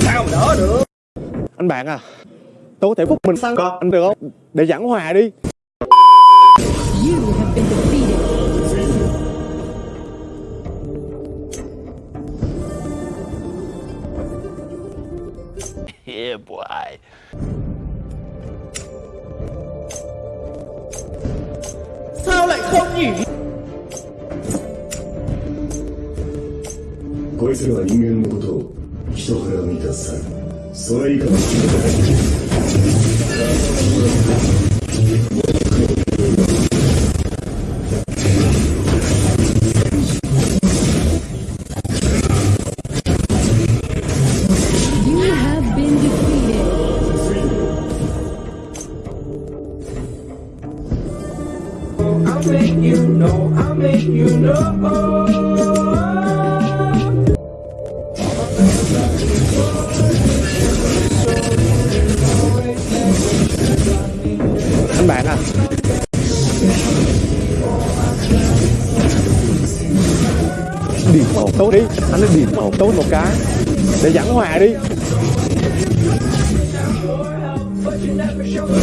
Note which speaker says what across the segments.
Speaker 1: Sao đỡ được
Speaker 2: Anh bạn à Tôi có thể phúc mình sang con anh được không? Để giảng hòa đi.
Speaker 3: Yeah, boy.
Speaker 4: Sao lại không nhỉ?
Speaker 5: こいつらは人間のことを人から見た猿それ以下の人だ
Speaker 6: You
Speaker 1: I'll make you know, I'll make you know.
Speaker 2: Anh bạn à? Điểm màu tốt đi. Anh nói điểm màu tốt một cái. Để giảng hòa đi.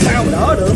Speaker 4: Sao đỡ được?